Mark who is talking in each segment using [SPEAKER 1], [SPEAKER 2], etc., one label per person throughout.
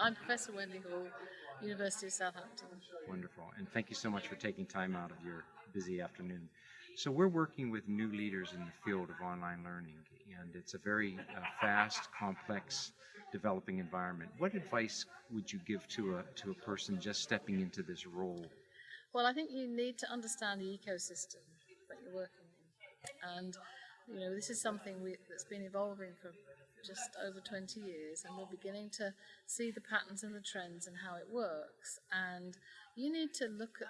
[SPEAKER 1] I'm Professor Wendy Hall, University of Southampton.
[SPEAKER 2] Wonderful. And thank you so much for taking time out of your busy afternoon. So we're working with new leaders in the field of online learning, and it's a very uh, fast, complex, developing environment. What advice would you give to a to a person just stepping into this role?
[SPEAKER 1] Well, I think you need to understand the ecosystem that you're working in, and you know this is something we, that's been evolving for just over 20 years, and we're beginning to see the patterns and the trends and how it works. And you need to look at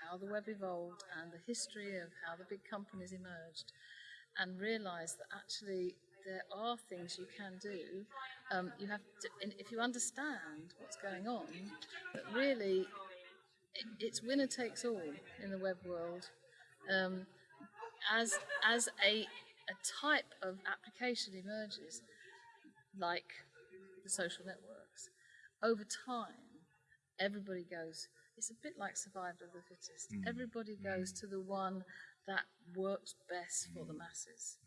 [SPEAKER 1] how the web evolved and the history of how the big companies emerged and realize that actually there are things you can do. Um, you have to, if you understand what's going on, that really it, it's winner takes all in the web world. Um, as as a a type of application emerges, like the social networks, over time, everybody goes, it's a bit like survival of the fittest.
[SPEAKER 2] Mm.
[SPEAKER 1] Everybody goes to the one that works best for the masses.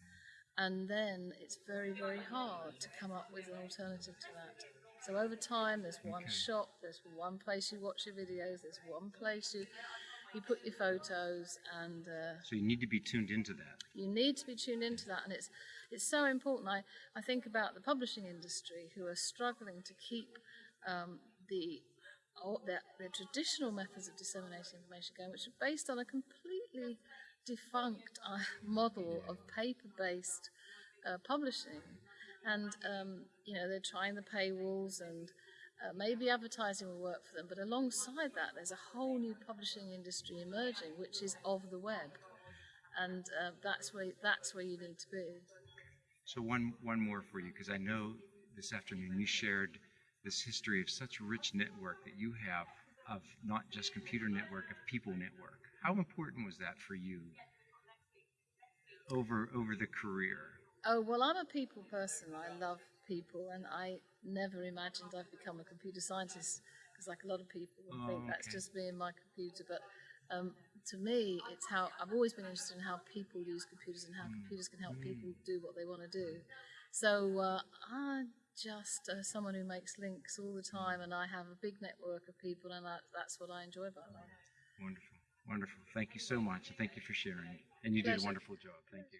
[SPEAKER 1] And then it's very, very hard to come up with an alternative to that. So over time, there's one
[SPEAKER 2] Okay.
[SPEAKER 1] shop, there's one place you watch your videos, there's one place you, you put your photos, and uh,
[SPEAKER 2] So you need to be tuned into that.
[SPEAKER 1] you need to be tuned into that, and it's it's so important. I, I think about the publishing industry who are struggling to keep um, the their, their traditional methods of disseminating information going, which are based on a completely defunct uh, model of paper-based uh, publishing, and um, you know they're trying the paywalls and. Uh, maybe advertising will work for them, but alongside that, there's a whole new publishing industry emerging, which is of the web and uh, that's where that's where you need to be.
[SPEAKER 2] So one one more for you, because I know this afternoon you shared this history of such a rich network that you have of not just computer network, of people network. How important was that for you over over the career?
[SPEAKER 1] Oh well, I'm a people person. I love people, and I never imagined I'd become a computer scientist because, like a lot of people, would
[SPEAKER 2] Oh,
[SPEAKER 1] think that's just me and my computer. But um, to me, it's how I've always been interested in how people use computers and how
[SPEAKER 2] Mm.
[SPEAKER 1] computers can help people do what they want to do. So uh, I'm just uh, someone who makes links all the time, and I have a big network of people, and that, that's what I enjoy about life.
[SPEAKER 2] Wonderful, wonderful. Thank you so much, and thank you for sharing. And you did a wonderful job. Thank you.